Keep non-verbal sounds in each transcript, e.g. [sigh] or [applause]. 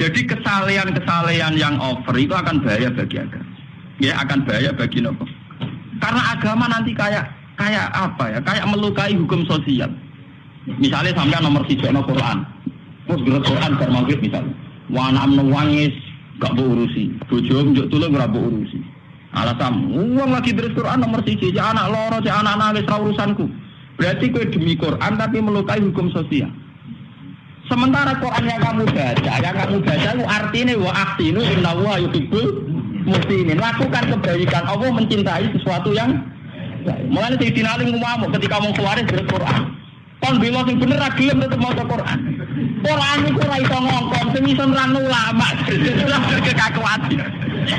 Jadi kesalehan-kesalehan yang over itu akan bahaya bagi agama. Ya akan bahaya bagi nopo. Karena agama nanti kayak kayak apa ya? Kayak melukai hukum sosial. Misalnya sampai nomor tiga no Quran. Terus berat Quran bar misalnya. Wana amno wangis gak mau urusi. Bojo njuk tulung ora mbok urusi. Alasan uang lagi beres Quran nomor tiga. Cek anak loro, cek anak nangis urusanku. Berarti kue demi Quran tapi melukai hukum sosial. Sementara Quran yang kamu baca, yang kamu baca itu artinya wa aktinu inna wa yuhibbul muslimin. Lakukan kebaikan. Allah mencintai sesuatu yang Mulanya Sayyidina Ali ngomong ketika mau keluar dari Quran. Kon bilang sing bener ra gelem tetep maca Quran. Quran iku ora iso ngongkon, sing iso nerang ulama. [laughs] Kekakuan.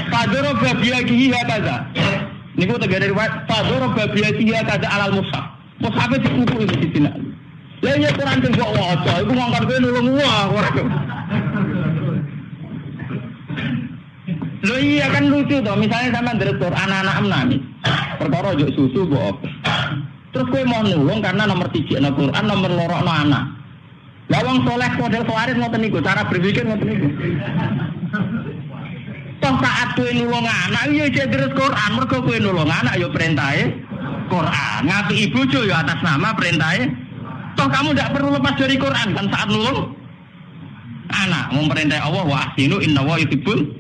Padoro babiyahi kaza. Niku tegane riwayat Padoro babiyahi kaza alal mushaf. Mushaf itu kuku di Ali. Lah iya Quran sing kok waca, iku ngongkon kowe nulung wah. Lo iya kan lucu toh, misalnya sama dari anak-anak menangis, perkara juk susu bu Terus gue mau nulung karena nomor tiga no Quran, nomor loro no anak. Lawang soleh model kemarin mau niku, cara berpikir mau niku. Toh saat gue nulung anak, iya jadi Quran, mereka gue nulung anak, yo perintahnya Quran. Ngaku ibu cuy yo atas nama perintahnya. Toh kamu tidak perlu lepas dari Quran kan saat nulung anak, mau perintah Allah wa ahsinu inna wa yutibul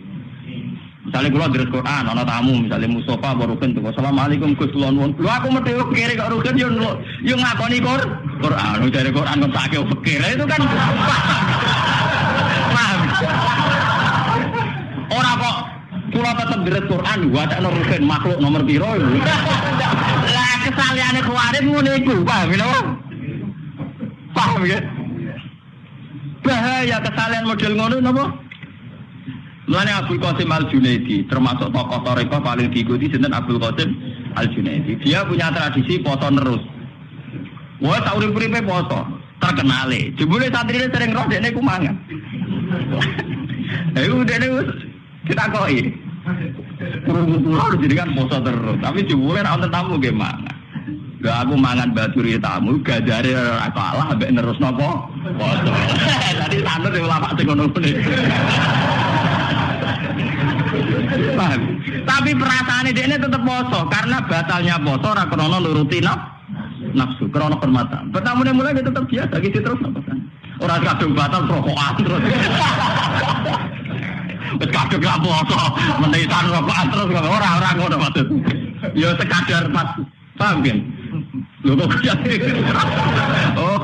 Misalnya kalau dari Quran, ada tamu, misalnya Mustafa baru kan tuh, Assalamualaikum Gus Kulon Won. Lu aku mesti kiri kok rugen yo yo ngakoni Qur Quran, lu dari Quran kok sakit pikir itu kan paham. Orang kok kula tetep dari Quran, tak rugen makhluk nomor piro. Lah kesalahannya kemarin ngono iku, paham ya? Paham ya? Bahaya kesalahan model ngono napa? Mulanya Abdul Qasim Al Junaidi termasuk tokoh toreko paling diikuti sinten Abdul Qasim Al Junaidi. Dia punya tradisi poso terus. Wah tak urip uripe poso terkenale. Jebule santri sering roh dene ku mangan. Eh udah dene kita koi. Harus jadi kan poso terus. Tapi jebule ra tamu ge mangan. Gak aku mangan baturi tamu, gajare ora kalah ambek nerus nopo? Poso. Tadi santet ulama sing ngono Paham? Tapi perasaannya dia ini tetap poso karena batalnya poso ora krono nuruti nafsu, krono permata. Pertama mulai dia tetap biasa gitu terus apa kan? Orang kadung batal rokokan terus. [laughs] Wis kadung gak poso, menisan rokokan terus orang-orang ngono maksud. Ya sekadar pas paham? Lho kok Oh.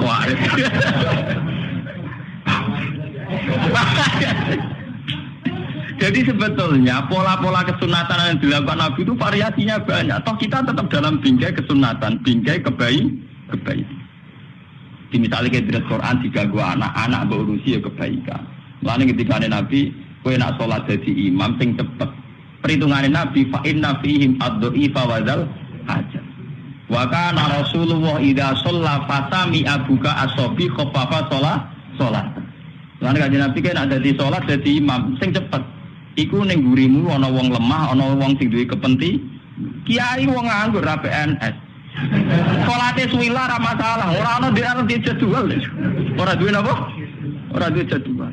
Jadi sebetulnya pola-pola kesunatan yang dilakukan Nabi itu variasinya banyak. Toh kita tetap dalam bingkai kesunatan, bingkai kebaik, kebaik. Di misalnya kita tidak Quran diganggu anak-anak berurusi ya kebaikan. Lalu ketika ada Nabi, kue nak sholat jadi imam sing cepet. Perhitungan Nabi, fa'in nafihim ad-do'ifa wadal aja. Wa kana Rasulullah idza shalla fasami abuka asobi khaffafa sholat sholat. Lalu kajian Nabi kan ada di sholat jadi imam sing cepet. Iku ning gurimu ana wong lemah, ana wong sing duwe kepenti. Kiai wong nganggur ra PNS. Salate suwila ra masalah, ora ana di arep jadwal. Ora duwe napa? Ora duwe jadwal.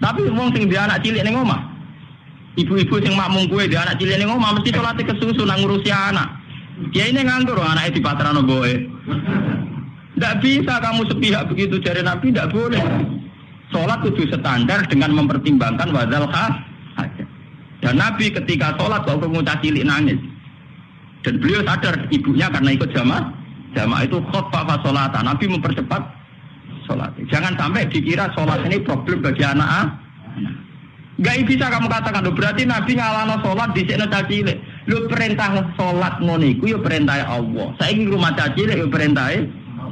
Tapi wong sing dia anak cilik ning omah. Ibu-ibu sing makmum kue dia anak cilik ning omah mesti salate kesusu nang ngurusi anak. Kiai ini nganggur, anaknya di patrano boe. Tidak bisa kamu sepihak begitu dari Nabi, tidak boleh. Sholat kudu standar dengan mempertimbangkan wadal khas dan Nabi ketika sholat kalau pengucap cilik nangis. Dan beliau sadar ibunya karena ikut jamaah. Jamaah itu khutbah sholat. Nabi mempercepat sholat. Jangan sampai dikira sholat ini problem bagi anak. Gak bisa kamu katakan, berarti Nabi ngalano sholat di sini cilik. Lo perintah sholat ngoniku, yo perintah Allah. Saya ingin rumah cilik, yo perintah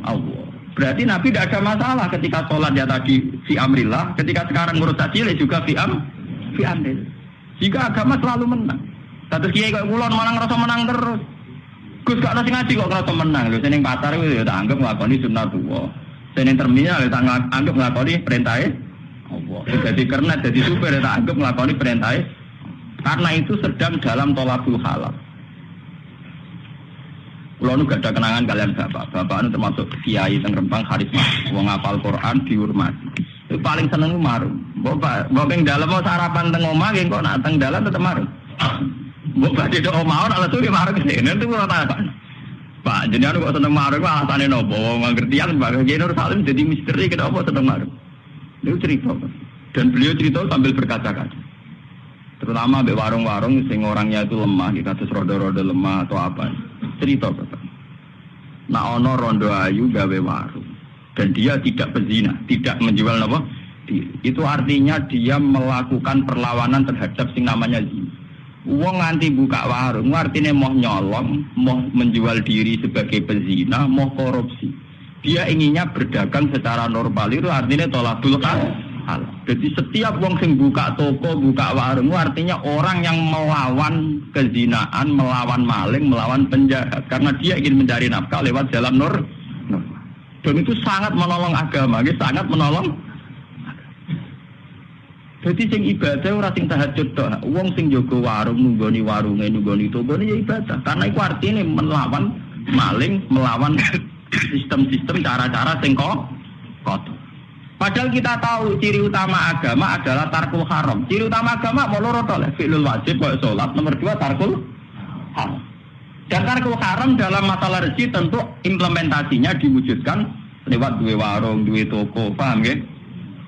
Allah. Berarti Nabi tidak ada masalah ketika sholat ya tadi fi amrillah, ketika sekarang ngurus cilik juga fi am, fi amrillah. Jika agama selalu menang. Satu kiai kok kulon malah ngerasa menang terus. Gus gak nasi ngaji kok ngerasa menang. Lho seneng pacar itu ya tak anggap nglakoni sunah tuwa. Seneng terminal ya tak anggap nglakoni perintahnya Allah. Jadi karena jadi supir ya tak anggap nglakoni perintahnya karena itu sedang dalam tolakul halal. Kulo nu gak ada kenangan kalian bapak. Bapak itu termasuk kiai teng Rempang karisma. Wong ngapal Quran dihormati. Itu paling seneng marung. Mbok mbok ing dalem mau sarapan teng omah nggih kok nak tetep marung. Mbok badhe tok omah ora lesu ki marung ke sini itu ora tak. Pak, jenengan kok seneng marung alasane nopo? Wong ngertian Pak Nur Salim jadi misteri kenapa seneng marung. Itu cerita. Dan beliau cerita sambil berkaca-kaca. Terutama di warung-warung sing orangnya itu lemah, di kasus rodo-rodo lemah atau apa. Cerita Bapak. Nah ono rondo ayu gawe warung. Dan dia tidak pezina, tidak menjual apa? Itu artinya dia melakukan perlawanan terhadap sing namanya zina. Uang nganti buka warung, artinya mau nyolong, mau menjual diri sebagai pezina, mau korupsi. Dia inginnya berdagang secara normal itu artinya tolak dulu kan halal. Jadi setiap wong sing buka toko, buka warung artinya orang yang melawan kezinaan, melawan maling, melawan penjahat karena dia ingin mencari nafkah lewat jalan nur. Dan itu sangat menolong agama, gitu, sangat menolong. Jadi sing ibadah ora sing tahajud tok. Wong sing jaga warung nunggoni warunge nunggoni toko ya ibadah. Karena itu artinya melawan maling, melawan [coughs] sistem-sistem cara-cara sing kotor. Padahal kita tahu ciri utama agama adalah tarkul haram. Ciri utama agama mau ya. fi'lul wajib kayak sholat. Nomor dua tarkul haram. Dan tarkul haram dalam masalah rezeki tentu implementasinya diwujudkan lewat dua warung, dua toko, paham ya?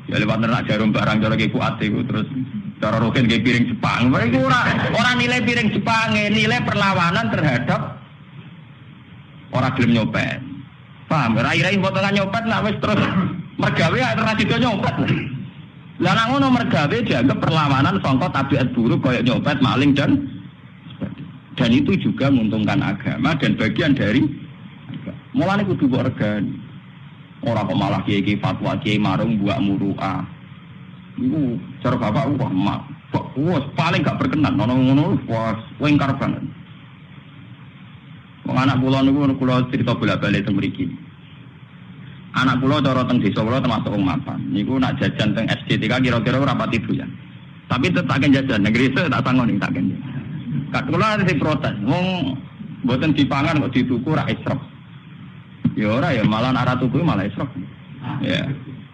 Ya lewat nerak jarum barang cara kayak kuat itu terus cara rohin kayak piring Jepang. Mereka orang orang nilai piring Jepang, nilai perlawanan terhadap orang gelem nyopet. Paham? Rai-rai potongan nyopet nak wis terus mergawe alternatif nyopet. Lah nak ngono mergawe dianggap perlawanan sangka tabiat buruk kayak nyopet, maling dan dan itu juga menguntungkan agama dan bagian dari mulane kudu mbok regani. Ora kok malah kiai fatwa kiai marung buat muruah. Iku cara bapak wah mak. Wah, paling gak berkenan nono ngono wah wengkar banget. Wong anak kula niku kula cerita bolak-balik teng mriki. Anak kula cara teng desa kula termasuk wong mapan. Niku nak jajan teng SDTK kira-kira ora pati doyan. Tapi tetap akan jajan negeri itu tak sanggup tak kene. Kak kula ada protes. Wong mboten dipangan kok dituku ra isrop. Ya ora ya malah arah tuku malah isrop. Ya.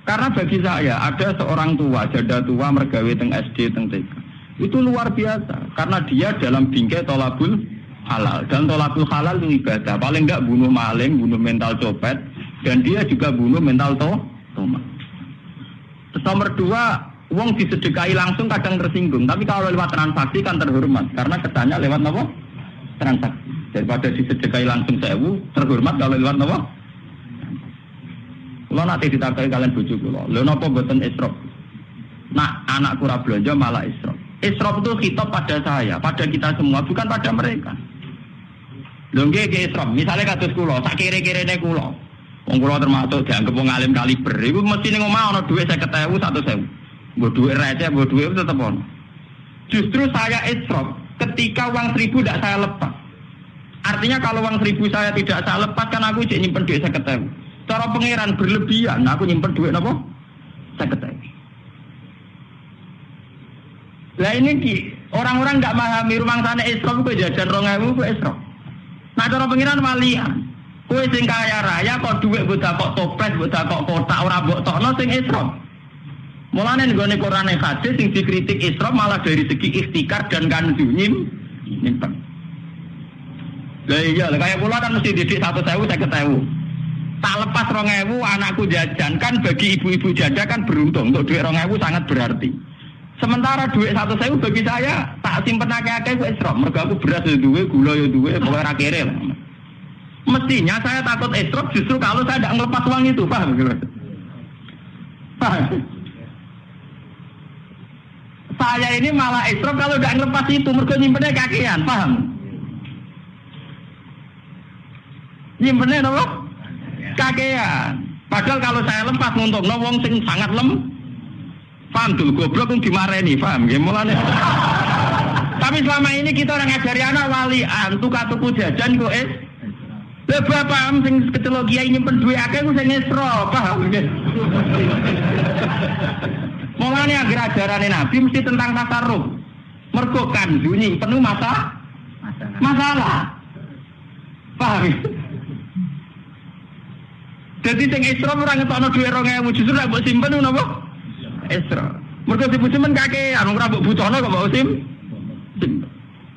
Karena bagi saya ada seorang tua, janda tua mergawe teng SD teng TK. Itu luar biasa karena dia dalam bingkai tolabul halal dan tolabul halal itu ibadah. Paling enggak bunuh maling, bunuh mental copet, dan dia juga bunuh mental to toma. Terus nomor dua, uang disedekahi langsung kadang tersinggung. Tapi kalau lewat transaksi kan terhormat. Karena kesannya lewat apa? Transaksi. Daripada disedekahi langsung sewu, terhormat kalau lewat apa? Kalau nanti ditakai kalian bujuk lo. Lo nopo beten isrop. Nah, anak kurang belanja malah isrop. Isrop itu hitop pada saya, pada kita semua, bukan pada mereka. Lho nggih isrop, misalnya kados kula, sak kire-kirene kula. Wong kula termasuk dianggap wong alim kaliber. Iku mesti ning omah ana dhuwit 50.000 100.000. Mbok dhuwit receh, mbok dhuwit tetep ono. Justru saya israf ketika uang seribu tidak saya lepas. Artinya kalau uang seribu saya tidak saya lepas kan aku jadi nyimpen duit saya ketemu. Cara pangeran berlebihan, aku nyimpen duit apa? Saya ketemu. Lah ini di orang-orang nggak memahami rumah sana israf itu jajan rongewu itu israf. Nah cara pangeran walian. Kue sing kaya raya kok duit buat kok toples, buat kok kotak ora mbok tokno sing isra. Mulane nggone Quran hadis sing dikritik isra malah dari segi ikhtikar dan kanzu nyim nyimpen. Lah iya, kayak kula kan mesti didik satu sewu saya ketemu. Tak lepas rong ewu anakku jajan kan bagi ibu-ibu janda kan beruntung untuk duit rong ewu sangat berarti. Sementara duit satu sewu bagi saya tak simpen akeh-akeh isra. Mergo aku beras ya duwe, gula ya duwe, pokoknya ra kere lah. Mestinya saya takut esrop justru kalau saya tidak ngelepas uang itu, paham? Paham? Saya ini malah esrop kalau tidak ngelepas itu, mereka nyimpennya kakian, paham? Nyimpennya apa? Kakian. Padahal kalau saya lepas untuk wong sing sangat lem, paham dulu goblok pun dimarahi, paham? Gimana? Tapi selama ini kita orang ngajari anak walian, tukar tuku jajan kok es, lah bapak sing kecelok kiai nyimpen duit akeh ku sing esro, paham nggih. Mulane agar ajarane Nabi mesti tentang tasarruf. Mergo kandu nyimpen masa masalah. Paham? Jadi sing esro ora ngetokno duit 2000 justru nek mbok simpen napa? Isra. Mergo si bujumen kakek, anu ora mbok butuhno kok mbok sim.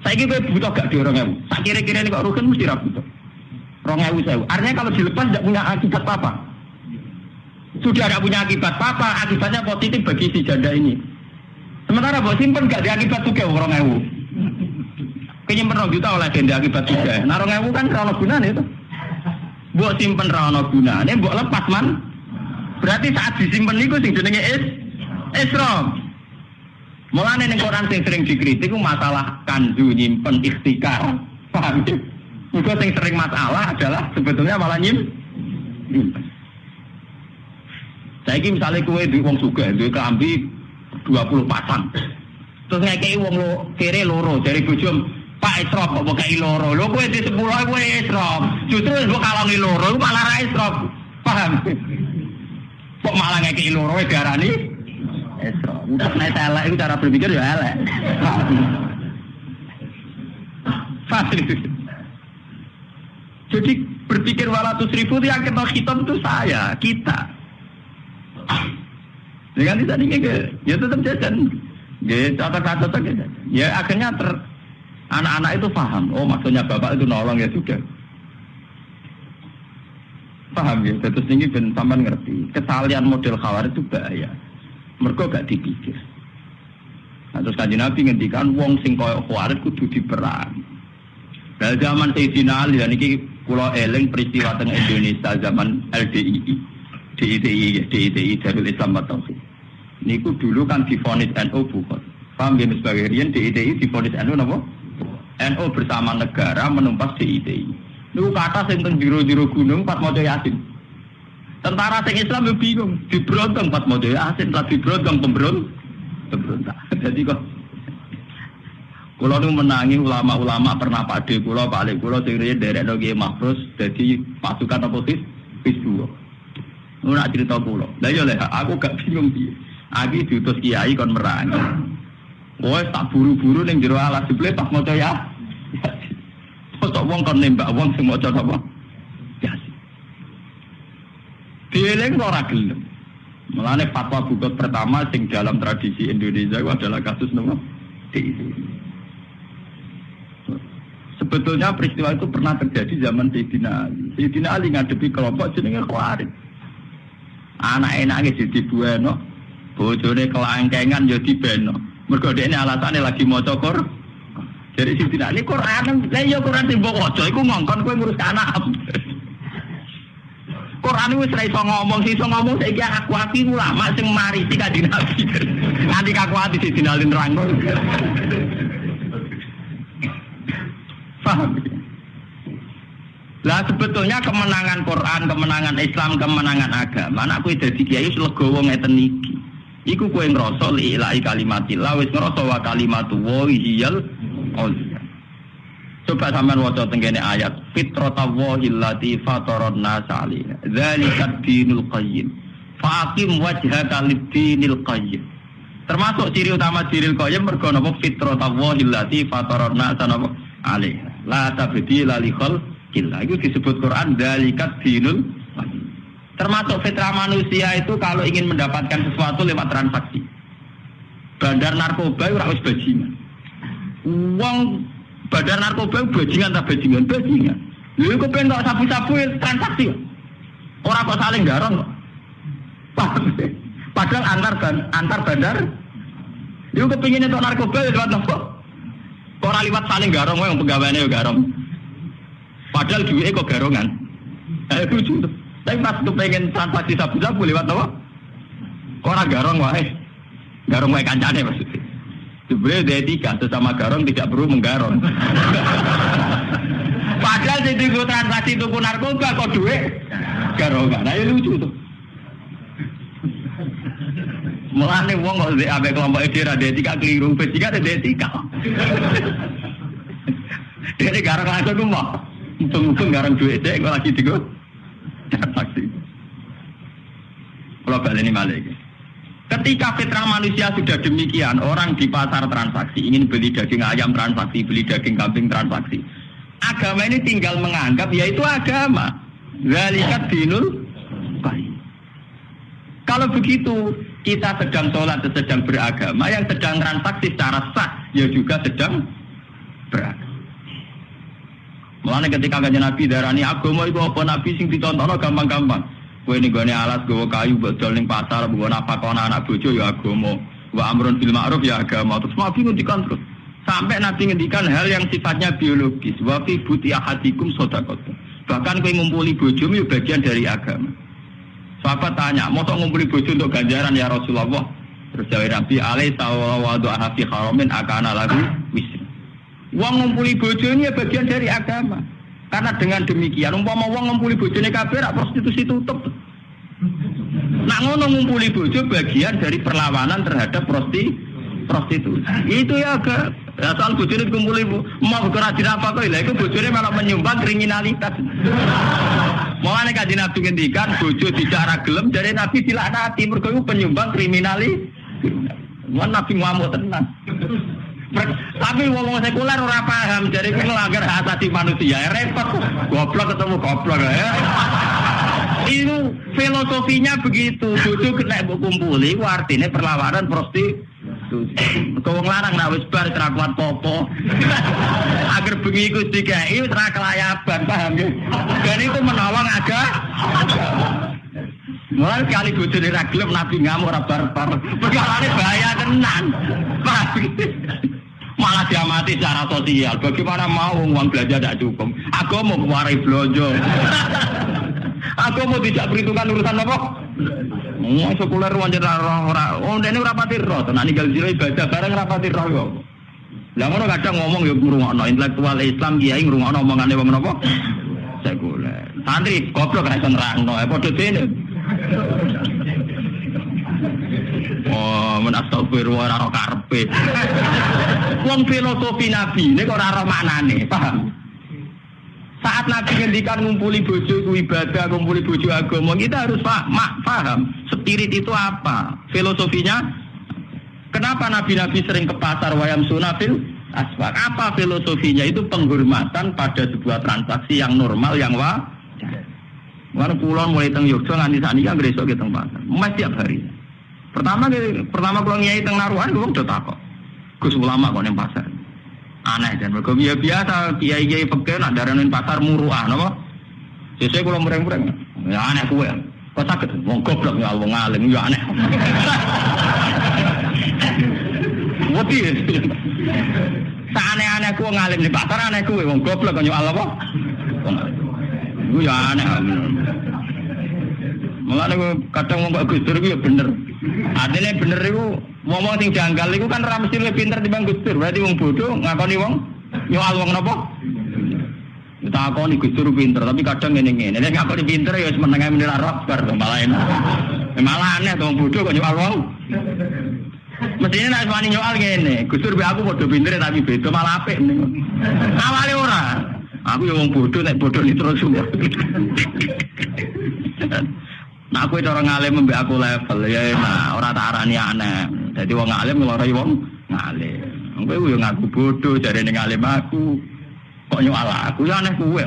Saiki kowe butuh gak orang ewu. Sak kira-kira ini kok rukun mesti ra butuh. Rong ewu sewu. Artinya kalau dilepas tidak punya akibat apa-apa. Sudah tidak punya akibat apa-apa, akibatnya positif bagi si janda ini. Sementara buat simpen gak diakibat juga orang ewu. Kayaknya pernah juta oleh janda akibat juga. Nah orang ewu kan rano gunanya itu. Buat simpen rano gunanya, buat lepas man. Berarti saat disimpan itu sing jenenge is isrom. Mulane ning Quran sing sering dikritik masalah kanzu nyimpen ikhtikar. Paham ya? Juga sing sering masalah adalah sebetulnya malah nyim. Saya ini misalnya kue di wong suga, di kelambi 20 pasang. Terus ngekei wong lo kere loro dari bujum Pak Isrof kok bukai loro. Lo kue di sepuluh kue Isrof. Justru kalau loro, malah ra Isrof. Paham? Kok malah ngekei loro darani Esro. Untuk naik elek itu cara berpikir ya elek. Jadi berpikir walatus ribu itu yang kita hitam itu saya, kita. Dengan tidak ingin ke, ya tetap jajan. Ya kata-kata gitu. Ya akhirnya ter, anak-anak itu paham. Oh maksudnya bapak itu nolong ya sudah. Paham ya, terus ini ben sampean ngerti. Kesalian model khawar itu bahaya. Mereka gak dipikir. Nah, terus kaji Nabi ngendikan wong sing koyo khawarit kudu diperang. Dari zaman Sayyidina Ali dan ini pulau eling peristiwa teng Indonesia zaman LDII, DITI, DITI Darul Islam Tauhid. Niku dulu kan difonis NU bukan. Paham ya sebagai Rian DITI difonis NU napa? NU bersama negara menumpas DITI. Niku kata sing teng jero-jero gunung pas maca Yasin. Tentara sing Islam yo bingung, dibrontong pas mau asin, tak dibrontong pemberon, pemberontak. [laughs] Jadi kok Kulo nu menangi ulama-ulama pernah pade kulo balik kulo sing riyen derek Nggih Mahfuz dadi pasukan apa? Pis dua. Nu nak cerita kulo. Lah yo lek aku gak bingung piye. Aki diutus kiai kon merangi. Wes tak buru-buru ning jero alas jebule pas maca ya. Kok wong kon nembak wong sing maca apa? Dieling ora gelem. Mulane fatwa bukot pertama sing dalam tradisi Indonesia itu adalah kasus nopo Sebetulnya peristiwa itu pernah terjadi zaman Sayyidina Ali. Sayyidina Ali ngadepi kelompok jenenge Khawarij. Anak enake jadi bueno, bojone kelangkengan jadi beno. Mergo ini alasannya lagi mau cokor. Jadi Sayyidina Ali Quran, lah ya Quran timbok waca iku ngongkon kowe ngurus anak. Quran wis ra iso ngomong, sing iso ngomong saiki aku ati ulama sing marisi kanjeng Nabi. Nanti aku ati sing dinalin nerangno. Paham? Lah sebetulnya kemenangan Quran, kemenangan Islam, kemenangan agama, anak kowe dadi kiai legowo ngeten iki. Iku ngrasa li ilahi kalimatillah wis ngrasa wa kalimatu wa hiyal Coba sampean waca tenggene ayat fitratallahi allati fataran nas 'alaiha. Dzalika dinul qayyim. Faqim wajhaka lid-dinil qayyim. Termasuk ciri utama dinil qayyim mergo napa fitratallahi allati fataran nas 'alaiha. La tabdila li khalqillah. Itu disebut Quran dzalika dinul. Termasuk fitrah manusia itu kalau ingin mendapatkan sesuatu lewat transaksi. Bandar narkoba itu harus bajingan. Uang Badar narkoba bajingan tak bajingan, bajingan. Lha kok pengen kok sabu-sabu transaksi. Orang kok saling garong kok. Padahal antar ban, antar bandar. Yo kepingin itu narkoba ya lewat nopo. Orang liwat saling garong yang pegawainya ya garong. Padahal duitnya kok garongan. Eh lucu. Tapi pas pengen transaksi sabu-sabu lewat nopo. Orang garong wae. Garong wae kancane maksudnya. Sebenarnya dia tiga sesama garong tidak perlu menggarong. [laughs] Padahal di tuku transaksi tuku narkoba kok duit garongan. Nah ya lucu tuh. Mulane wong kok abe kelompok ide ra tiga keliru, tiga ada tiga. [laughs] Dia garong langsung ku mau. Untung-untung garong duit dek kok lagi digo. Transaksi. Kalau balik ini malah Ketika fitrah manusia sudah demikian, orang di pasar transaksi ingin beli daging ayam transaksi, beli daging kambing transaksi. Agama ini tinggal menganggap yaitu agama. Zalikat dinul Kalau begitu, kita sedang sholat, sedang beragama, yang sedang transaksi secara sah, ya juga sedang beragama. Mulane ketika kanjeng Nabi darani agama iku apa Nabi sing ditontono gampang-gampang. Kowe ning gone alas gowo kayu bodol ning pasar mbok apa kono anak bojo ya agama. Wa amrun bil ma'ruf ya agama. Terus Nabi ngendikan terus. Sampai Nabi ngendikan hal yang sifatnya biologis. Wa fi buti ahadikum sedekah. Bahkan kowe ngumpuli bojomu ya bagian dari agama. Sahabat tanya, mau ngumpuli bojo untuk ganjaran ya Rasulullah? Terus jawab Nabi, alaih sawwa wa doa fi haramin akana lagu wisri. Wong ngumpuli bojo ini ya bagian dari agama. Karena dengan demikian, umpama wong ngumpuli bojo ini kabir, prostitusi tutup. Nak ngono ngumpuli bojo bagian dari perlawanan terhadap prosti prostitusi. Itu ya agak Ya soal bojone dikumpuli mau kerajin apa kok lha iku bojone malah menyumbang kriminalitas. Mulane kanjeng Nabi ngendikan bojo tidak gelem dari Nabi dilaknati mergo penyumbang kriminali. Mun Nabi ngamuk tenan. Tapi ngomong sekuler ora paham, jadi itu melanggar hak asasi manusia. Ya, repot, goblok ketemu goblok ya. Itu filosofinya begitu. Bojo kena kumpuli, artinya perlawanan prosti Kau larang nak wis bar popo. Agar bengi iku dikai ora kelayaban, paham ya? Dan itu menolong aja. Mulai kali bojone ra gelem nabi ngamuk ora barbar. Perkarane bahaya tenan. Malah diamati secara sosial. Bagaimana mau uang belanja tidak cukup? Aku mau keluarai belanja. [laughs] Aku mau tidak perhitungan urusan apa? Mau sekuler wajar ora Oh, ini ora pati roh. Tenan ninggal sira ibadah bareng ora pati roh yo. Lah ngono kadang ngomong yo ngrungokno intelektual Islam kiai ngrungokno omongane wong napa? Sekuler. Santri goblok ra iso nerangno, eh padha dene. Oh, men astagfirullah ora karepe. Wong filosofi Nabi ini kok ora maknane, paham? Saat Nabi ngendikan ngumpuli bojo itu ibadah, ngumpuli bojo agama, kita harus mak paham spirit itu apa, filosofinya. Kenapa Nabi-Nabi sering ke pasar wayam sunafil aswak? Apa filosofinya? Itu penghormatan pada sebuah transaksi yang normal, yang wajar. Mana pulau mulai teng Yogyo nganti saat ini kan besok ke teng pasar, mas tiap hari. Pertama pertama kalau nyai teng naruhan, gue udah takut. Gus ulama kok neng pasar. Aneh dan mereka biasa biasa kiai kiai pekeh nak daranin pasar muruah nopo sesuai kalau mereng mereng ya aneh kue kok sakit wong goblok ya wong alim ya aneh. [laughs] Wati aneh aneh kue ngalim di pasar aneh kue wong goblok kan Allah apa Gue ya aneh Malah kadang mau Gus Dur ya bener. Artinya bener itu ngomong sing janggal itu kan ramai mesti lebih pinter dibanding Gus Dur. Berarti wong bodoh ngakoni wong nyoal wong napa? Kita akoni Gus Dur pinter, tapi kadang ngene ngene. Nek ngakoni pinter ya semeneng ae menira rock bar malah enak. Ya malah aneh wong bodoh kok nyoal wong. Mestinya nek wani nyoal ngene, Gus Dur aku bodoh pinter tapi beda malah apik. Awale ora. Aku yang wong bodoh nek bodoh ini terus semua. Nah aku orang ngalim aku level ya nah orang tak arani aneh. Jadi wong ngalim ngelorai wong ngalim. Aku yang ngaku bodoh jadi ngalim aku. Kok nyual aku ya aneh kue.